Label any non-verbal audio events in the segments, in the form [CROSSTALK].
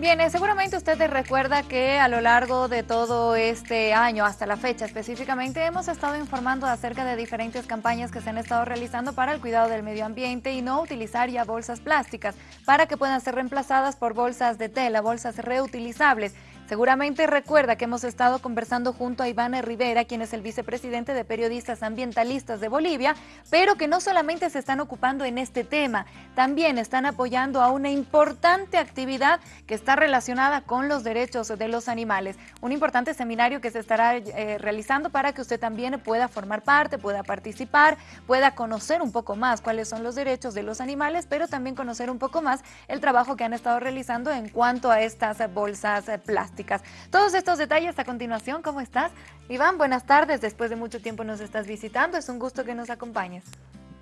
Bien, seguramente usted recuerda que a lo largo de todo este año, hasta la fecha específicamente, hemos estado informando acerca de diferentes campañas que se han estado realizando para el cuidado del medio ambiente y no utilizar ya bolsas plásticas para que puedan ser reemplazadas por bolsas de tela, bolsas reutilizables. Seguramente recuerda que hemos estado conversando junto a Iván Rivera, quien es el vicepresidente de Periodistas Ambientalistas de Bolivia, pero que no solamente se están ocupando en este tema, también están apoyando a una importante actividad que está relacionada con los derechos de los animales. Un importante seminario que se estará eh, realizando para que usted también pueda formar parte, pueda participar, pueda conocer un poco más cuáles son los derechos de los animales, pero también conocer un poco más el trabajo que han estado realizando en cuanto a estas bolsas plásticas. Todos estos detalles a continuación, ¿cómo estás? Iván, buenas tardes, después de mucho tiempo nos estás visitando, es un gusto que nos acompañes.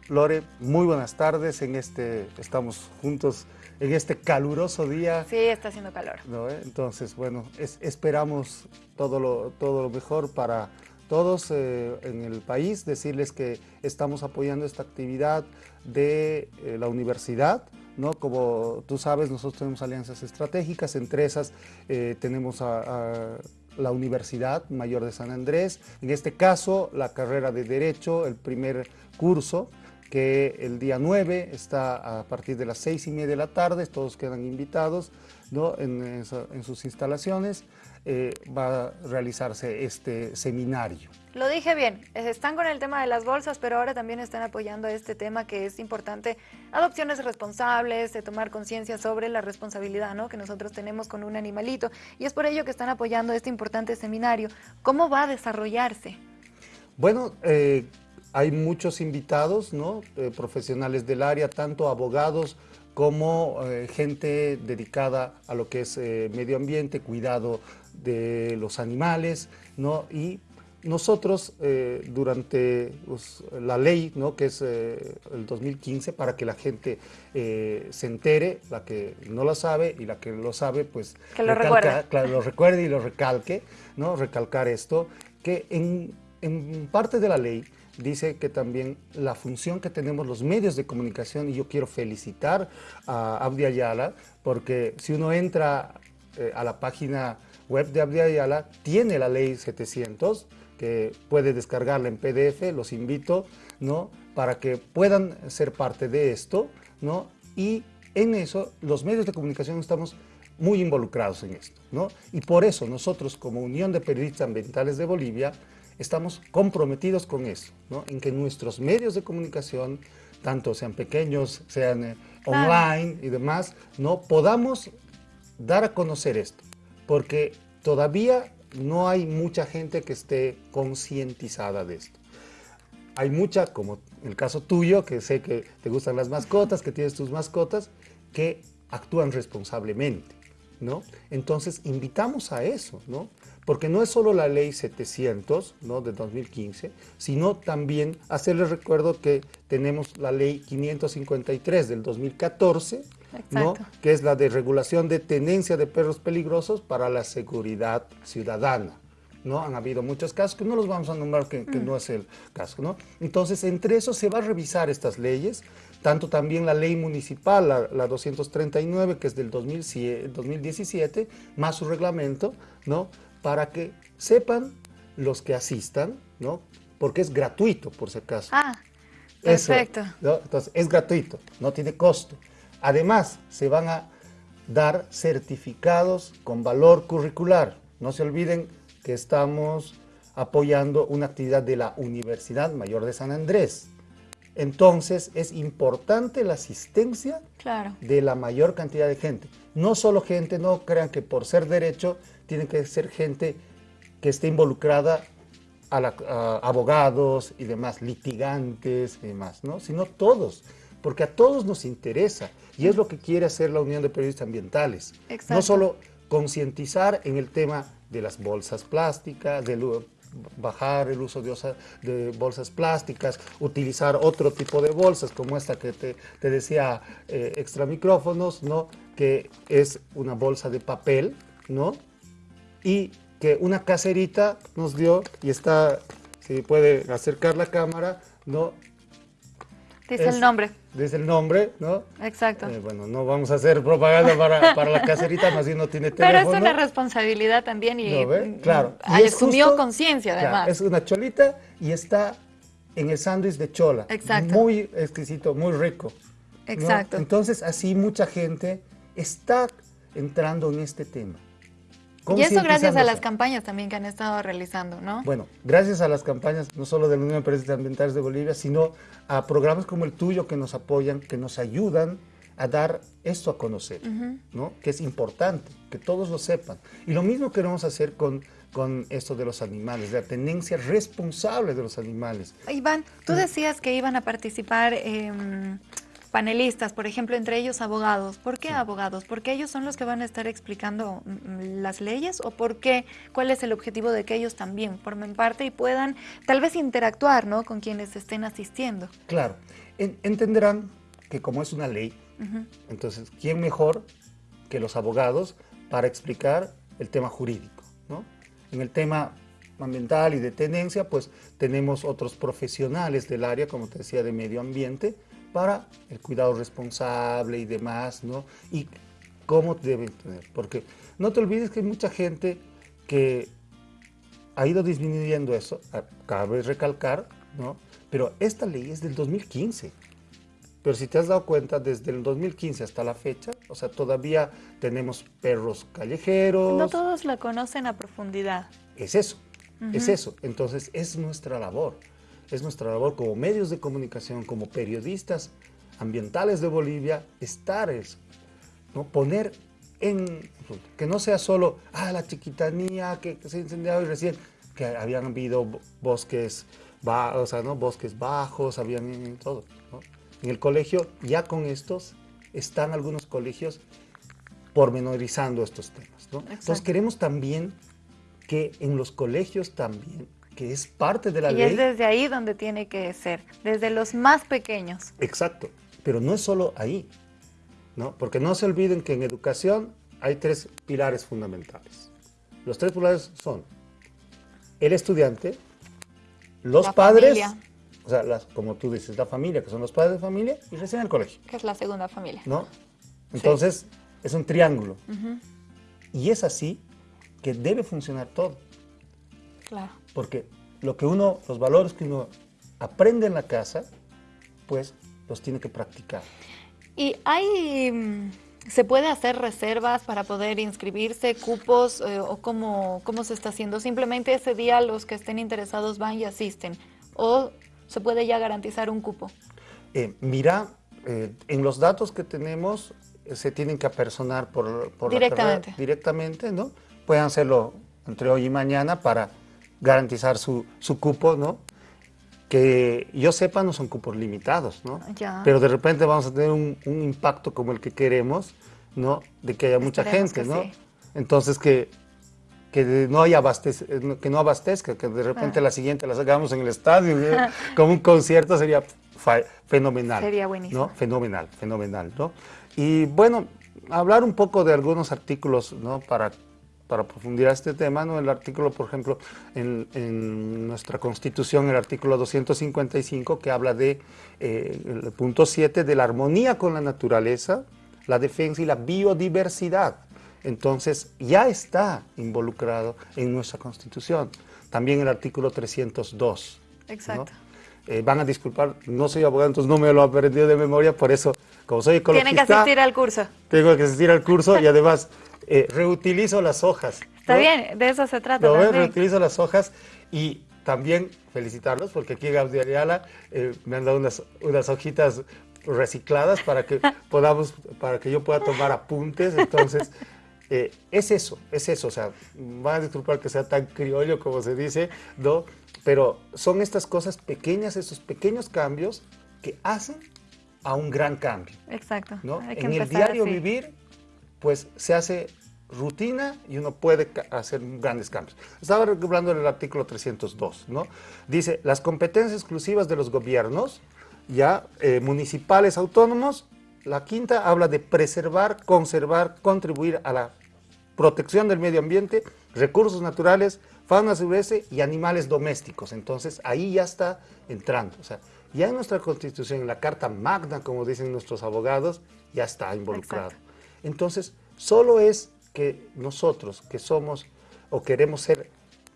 Lore, muy buenas tardes, en este, estamos juntos en este caluroso día. Sí, está haciendo calor. Eh? Entonces, bueno, esperamos todo lo, todo lo mejor para todos eh, en el país, decirles que estamos apoyando esta actividad de eh, la universidad, ¿no? Como tú sabes, nosotros tenemos alianzas estratégicas, entre esas eh, tenemos a, la Universidad Mayor de San Andrés, en este caso la carrera de Derecho, el primer curso, que el día 9 está a partir de las seis y media de la tarde, todos quedan invitados ¿no? en, sus instalaciones, eh, va a realizarse este seminario. Lo dije bien, están con el tema de las bolsas, pero ahora también están apoyando este tema que es importante, adopciones responsables, de tomar conciencia sobre la responsabilidad ¿no? que nosotros tenemos con un animalito, y es por ello que están apoyando este importante seminario. ¿Cómo va a desarrollarse? Bueno, eh, hay muchos invitados, ¿no? Eh, profesionales del área, tanto abogados como eh, gente dedicada a lo que es medio ambiente, cuidado de los animales, ¿no? y nosotros, eh, durante pues, la ley, ¿no? que es eh, el 2015, para que la gente eh, se entere, la que no lo sabe y la que lo sabe, pues que lo, recuerde. Claro, lo recuerde y lo recalque, ¿no? recalcar esto, que en, en parte de la ley dice que también la función que tenemos los medios de comunicación, y yo quiero felicitar a Abdi Ayala, porque si uno entra a la página web de Abdi Ayala, tiene la ley 700, que puede descargarla en PDF, los invito, ¿no? Para que puedan ser parte de esto, ¿no? Y en eso, los medios de comunicación estamos muy involucrados en esto, ¿no? Y por eso nosotros, como Unión de Periodistas Ambientales de Bolivia, estamos comprometidos con eso, ¿no? En que nuestros medios de comunicación, tanto sean pequeños, sean eh, online y demás, ¿no? Podamos dar a conocer esto, porque todavía no hay mucha gente que esté concientizada de esto. Hay mucha, como el caso tuyo, que sé que te gustan las mascotas, que tienes tus mascotas, que actúan responsablemente, ¿no? Entonces, invitamos a eso, ¿no? Porque no es solo la ley 700, ¿no? De 2015, sino también hacerles recuerdo que tenemos la ley 553 del 2014, que es la de regulación de tenencia de perros peligrosos para la seguridad ciudadana. ¿No? Han habido muchos casos que no los vamos a nombrar, que, mm. no es el caso. ¿no? Entonces, entre eso se va a revisar estas leyes, tanto también la ley municipal, la, 239, que es del 2017, más su reglamento, ¿no? para que sepan los que asistan, ¿no? porque es gratuito, por si acaso. Ah, perfecto. Entonces, es gratuito, no tiene costo. Además, se van a dar certificados con valor curricular. No se olviden que estamos apoyando una actividad de la Universidad Mayor de San Andrés. Entonces, es importante la asistencia de la mayor cantidad de gente. No solo gente, no crean que por ser derecho, tiene que ser gente que esté involucrada a, abogados y demás, litigantes y demás, ¿no? Sino todos porque a todos nos interesa y es lo que quiere hacer la Unión de Periodistas Ambientales. No solo concientizar en el tema de las bolsas plásticas, de bajar el uso de, bolsas plásticas, utilizar otro tipo de bolsas como esta que te, decía eh, extra micrófonos, ¿no? que es una bolsa de papel, ¿no? y que una caserita nos dio, y está, si puede acercar la cámara, ¿no? Dice el nombre. Dice el nombre, ¿no? Exacto. Eh, bueno, no vamos a hacer propaganda para, para la caserita, más bien no tiene teléfono. Pero es una responsabilidad también y, claro. y asumió conciencia además. es una cholita y está en el sándwich de chola. Exacto. Muy exquisito, muy rico. Exacto. Entonces, así mucha gente está entrando en este tema. Y eso gracias a las campañas también que han estado realizando, ¿no? Bueno, gracias a las campañas, no solo de la Unión de Empresas Ambientales de Bolivia, sino a programas como el tuyo que nos apoyan, que nos ayudan a dar esto a conocer, ¿no? Que es importante, que todos lo sepan. Y lo mismo queremos hacer con, con esto de los animales, de la tenencia responsable de los animales. Iván, tú decías que iban a participar... Eh, panelistas, por ejemplo, entre ellos abogados. ¿Por qué abogados? ¿Porque ellos son los que van a estar explicando mm, mm, las leyes o por qué? ¿Cuál es el objetivo de que ellos también formen parte y puedan tal vez interactuar ¿no? con quienes estén asistiendo? Claro, entenderán que como es una ley, entonces, ¿quién mejor que los abogados para explicar el tema jurídico? ¿no? En el tema ambiental y de tenencia, pues tenemos otros profesionales del área, como te decía, de medio ambiente, para el cuidado responsable y demás, ¿no? Y cómo deben tener, porque no te olvides que hay mucha gente que ha ido disminuyendo eso, cabe recalcar, ¿no? Pero esta ley es del 2015. Pero si te has dado cuenta, desde el 2015 hasta la fecha, o sea, todavía tenemos perros callejeros. No todos la conocen a profundidad. Es eso, es eso. Entonces, es nuestra labor es nuestra labor como medios de comunicación, como periodistas ambientales de Bolivia, estar eso, ¿no? poner en, que no sea solo, ah, la chiquitanía que, se ha incendiado y recién, que habían habido bosques, o sea, ¿no? bosques bajos, habían todo. En el colegio, ya con estos, están algunos colegios pormenorizando estos temas. ¿no? Entonces queremos también que en los colegios también que es parte de la ley. Y es desde ahí donde tiene que ser, desde los más pequeños. Exacto, pero no es solo ahí, ¿no? Porque no se olviden que en educación hay tres pilares fundamentales. Los tres pilares son el estudiante, los padres, o sea, como tú dices, la familia, que son los padres de familia, y recién el colegio. Que es la segunda familia. ¿No? Entonces, es un triángulo. Y es así que debe funcionar todo. Claro. Porque lo que uno, los valores que uno aprende en la casa, pues los tiene que practicar. Y hay, mm, ¿se puede hacer reservas para poder inscribirse, cupos eh, o cómo, cómo se está haciendo? Simplemente ese día los que estén interesados van y asisten o se puede ya garantizar un cupo. Eh, mira, eh, en los datos que tenemos se tienen que apersonar por, por directamente. La directamente, ¿no? Pueden hacerlo entre hoy y mañana para garantizar su, su cupo, ¿no? Que yo sepa no son cupos limitados, ¿no? Pero de repente vamos a tener un, un, impacto como el que queremos, ¿no? De que haya mucha gente, ¿no? Entonces que, que no haya abastez, que no abastezca, que de repente ah. la siguiente la sacamos en el estadio, [LAUGHS] como un concierto sería fenomenal. Sería buenísimo. ¿no? Fenomenal, fenomenal, ¿no? Y bueno, hablar un poco de algunos artículos, ¿no? Para para profundizar este tema, ¿no? el artículo, por ejemplo, en, nuestra Constitución, el artículo 255, que habla de, eh, el punto 7, de la armonía con la naturaleza, la defensa y la biodiversidad. Entonces, ya está involucrado en nuestra Constitución. También el artículo 302. Exacto. Eh, van a disculpar, no soy abogado, entonces no me lo he aprendido de memoria, por eso, como soy ecologista... Tiene que asistir al curso. Tengo que asistir al curso y además eh, reutilizo las hojas. Está bien, de eso se trata ¿no? Reutilizo las hojas y también felicitarlos porque aquí Gabriel Ayala eh, me han dado unas, unas hojitas recicladas para que [LAUGHS] podamos, para que yo pueda tomar apuntes, entonces... [LAUGHS] Eh, es eso, es eso, o sea, van a disculpar que sea tan criollo como se dice, ¿no? Pero son estas cosas pequeñas, estos pequeños cambios que hacen a un gran cambio. Exacto. ¿no? En el diario vivir, pues se hace rutina y uno puede hacer grandes cambios. Estaba hablando del artículo 302, ¿no? Dice, las competencias exclusivas de los gobiernos, ya eh, municipales autónomos, la quinta habla de preservar, conservar, contribuir a la protección del medio ambiente, recursos naturales, fauna silvestre y animales domésticos. Entonces, ahí ya está entrando. O sea, Ya en nuestra Constitución, en la Carta Magna, como dicen nuestros abogados, ya está involucrado. Entonces, solo es que nosotros, que somos o queremos ser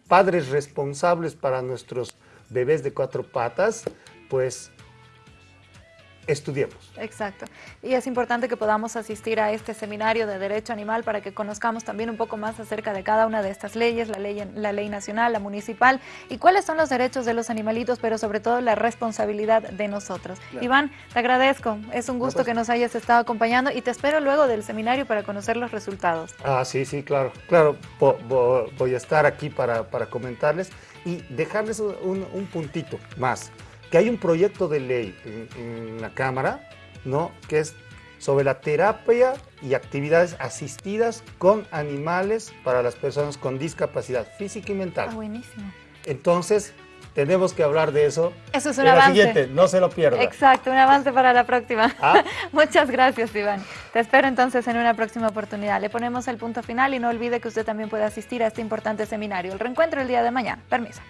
padres responsables para nuestros bebés de cuatro patas, pues estudiemos. Exacto. Y es importante que podamos asistir a este seminario de Derecho Animal para que conozcamos también un poco más acerca de cada una de estas leyes, la ley, la ley nacional, la municipal, y cuáles son los derechos de los animalitos, pero sobre todo la responsabilidad de nosotros. Iván, te agradezco. Es un gusto pues. que nos hayas estado acompañando y te espero luego del seminario para conocer los resultados. Ah, sí, sí, claro. Claro, voy a estar aquí para, para comentarles y dejarles un, un puntito más que hay un proyecto de ley en, la Cámara, ¿no? Que es sobre la terapia y actividades asistidas con animales para las personas con discapacidad física y mental. Ah, buenísimo. Entonces, tenemos que hablar de eso. Eso es un avance. La siguiente, no se lo pierda. Exacto, un avance para la próxima. ¿Ah? [LAUGHS] Muchas gracias, Iván. Te espero entonces en una próxima oportunidad. Le ponemos el punto final y no olvide que usted también puede asistir a este importante seminario. El reencuentro el día de mañana. Permiso.